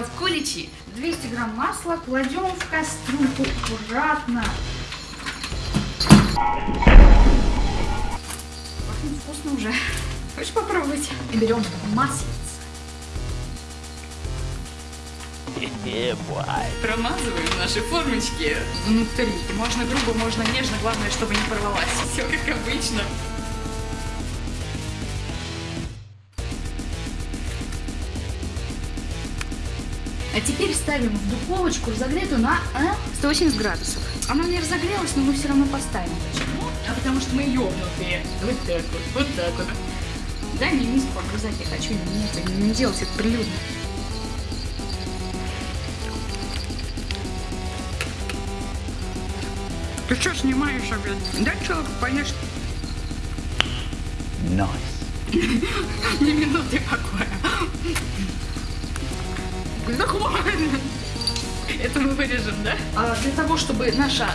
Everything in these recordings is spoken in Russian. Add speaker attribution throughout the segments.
Speaker 1: делать куличи. 200 грамм масла кладем в кастрюльку аккуратно. Пахнет вкусно уже. Хочешь попробовать? И берем маслице. Промазываем наши формочки внутри. Можно грубо, можно нежно, главное, чтобы не порвалась. Все как обычно. А теперь ставим в духовочку разогретую на а, 180 градусов. Она не разогрелась, но мы все равно поставим. Почему? А потому что мы ёбнутые. Вот так вот, вот так вот. Дай мне миску обрезать, я хочу не, это, не делать это прилюдно. Ты что снимаешь опять? Дай человеку поешь.
Speaker 2: Nice.
Speaker 1: Ни минуты покоя. Да. Это мы вырежем, да? А для того, чтобы наша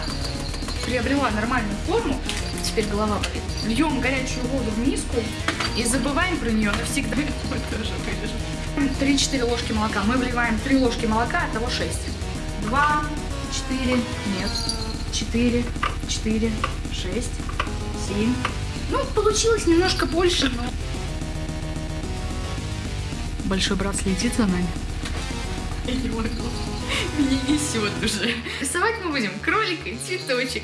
Speaker 1: приобрела нормальную форму, теперь голова болит, льем горячую воду в миску и забываем про нее навсегда. Мы тоже вырежем. 3-4 ложки молока. Мы вливаем 3 ложки молока, от того 6. 2, 4, нет, 4, 4, 6, 7. Ну, получилось немножко больше, но... Большой брат следит за нами. Я не могу. Меня несет уже. Рисовать мы будем кролика и цветочек.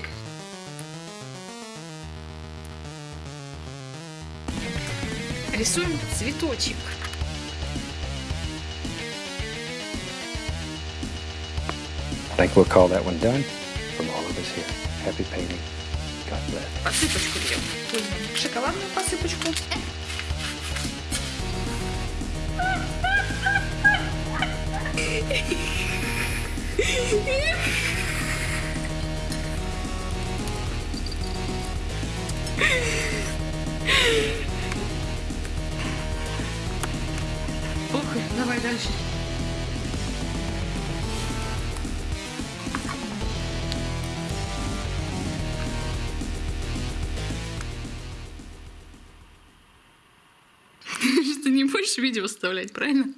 Speaker 1: Рисуем цветочек.
Speaker 2: I think we'll call that one done from all of us here. Happy painting. God bless.
Speaker 1: Посыпочку берем. Возьмем шоколадную посыпочку. Ох, давай дальше. Ты не будешь видео вставлять, правильно?